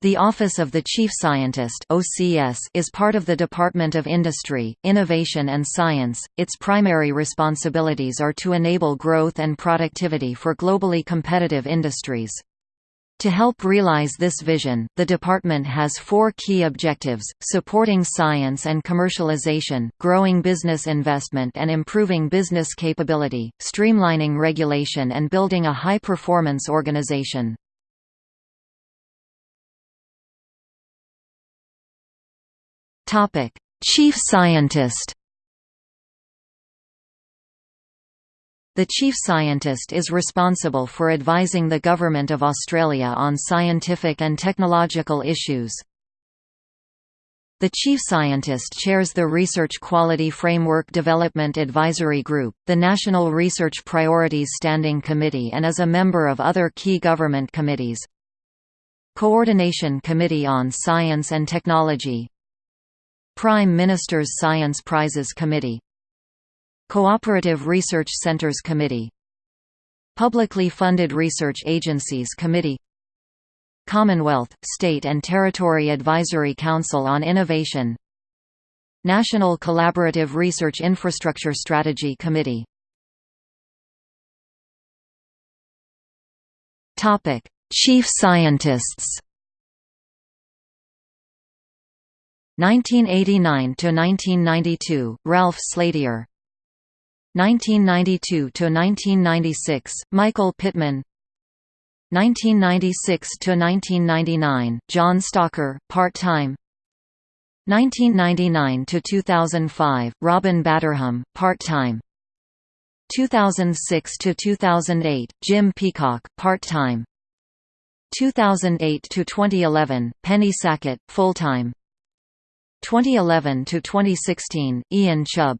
The Office of the Chief Scientist (OCS) is part of the Department of Industry, Innovation and Science. Its primary responsibilities are to enable growth and productivity for globally competitive industries. To help realize this vision, the department has four key objectives, supporting science and commercialization, growing business investment and improving business capability, streamlining regulation and building a high-performance organization. Chief Scientist The Chief Scientist is responsible for advising the Government of Australia on scientific and technological issues. The Chief Scientist chairs the Research Quality Framework Development Advisory Group, the National Research Priorities Standing Committee and is a member of other key government committees. Coordination Committee on Science and Technology Prime Minister's Science Prizes Committee Cooperative Research Centers Committee Publicly Funded Research Agencies Committee Commonwealth, State and Territory Advisory Council on Innovation National Collaborative Research Infrastructure Strategy Committee. Chief Scientists 1989 to 1992 Ralph Slatyer 1992–1996, Michael Pitman. 1996–1999, John Stocker, part-time. 1999–2005, Robin Batterham, part-time. 2006 to 2008 Jim Peacock, part-time. 2008 to 2011 Penny Sackett, full-time 2011–2016, Ian Chubb.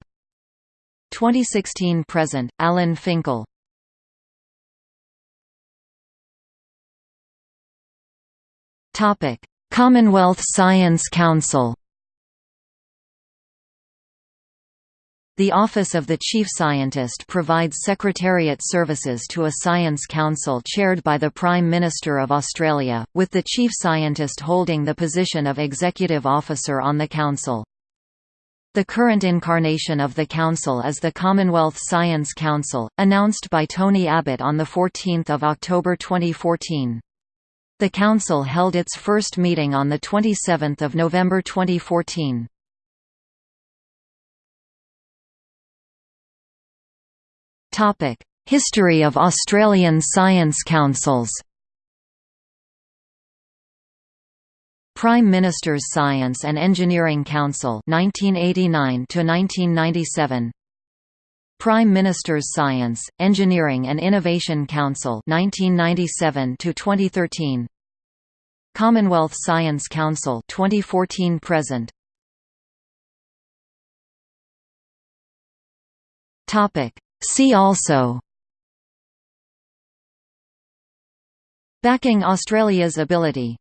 2016 present, Alan Finkel. Topic Commonwealth Science Council The Office of the Chief Scientist provides secretariat services to a science council chaired by the Prime Minister of Australia, with the Chief Scientist holding the position of Executive Officer on the Council. The current incarnation of the Council is the Commonwealth Science Council, announced by Tony Abbott on 14 October 2014. The Council held its first meeting on 27 November 2014. History of Australian Science Councils. Prime Minister's Science and Engineering Council 1989 to 1997 Prime Minister's Science, Engineering and Innovation Council 1997 to 2013 Commonwealth Science Council 2014 present. Topic See also Backing Australia's ability